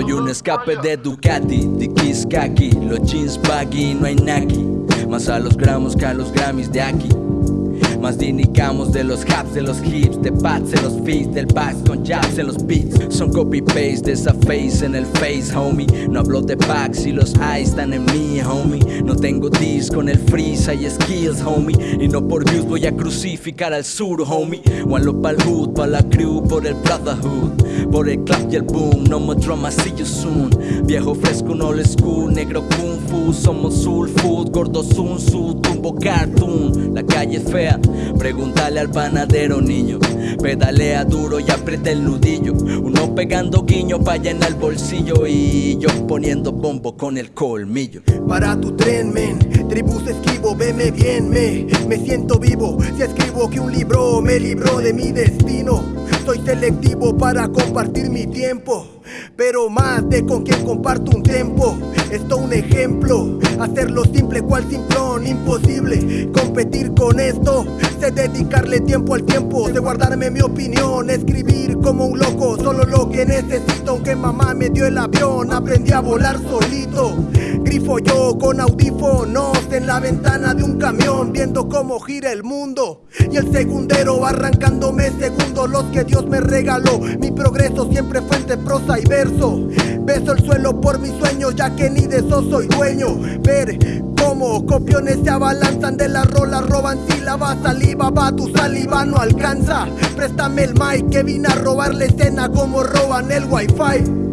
Soy un escape de Ducati, de Kaki, los jeans baggy, no hay Nike. Más a los gramos que a los Grammys de aquí. Más dinicamos de los haps, de los hips, de pads, de los feeds, del backs con jabs en los beats. Son copy paste de esa face en el face, homie. No hablo de packs y los eyes están en mí, homie. No tengo dis con el freeze, hay skills, homie. Y no por views voy a crucificar al sur, homie. One lo pa'l hood, pa' la crew, por el brotherhood. Por el clap y el boom, no more drama, see you soon. Viejo fresco, no old school, negro kung fu. Somos soul food, gordo sun su, tumbo cartoon. La calle es fea, pregúntale al panadero, niño. Pedalea duro y aprieta el nudillo. Uno pegando guiño pa' en el bolsillo. Y yo poniendo bombo con el colmillo. Para tu tren, men, tribus escribo, veme bien, me, me siento vivo. Si escribo que un libro me libró de mi destino. Soy selectivo para compartir mi tiempo, pero más de con quien comparto un tiempo. Esto un ejemplo, hacerlo simple cual simplón, imposible competir con esto. Sé dedicarle tiempo al tiempo, sé guardarme mi opinión, escribir como un loco, solo lo que necesito. Aunque mamá me dio el avión, aprendí a volar solito. Grifo yo con audífonos en la ventana de un camión, viendo cómo gira el mundo. Y el segundero arrancándome segundos los que Dios me regaló. Mi progreso siempre fue entre prosa y verso. Beso el suelo por mis sueños, ya que ni de eso soy dueño. Ver cómo copiones se abalanzan de la rola, roban sílabas, saliva, va, tu saliva no alcanza. Préstame el mic que vine a robar la escena como roban el wifi.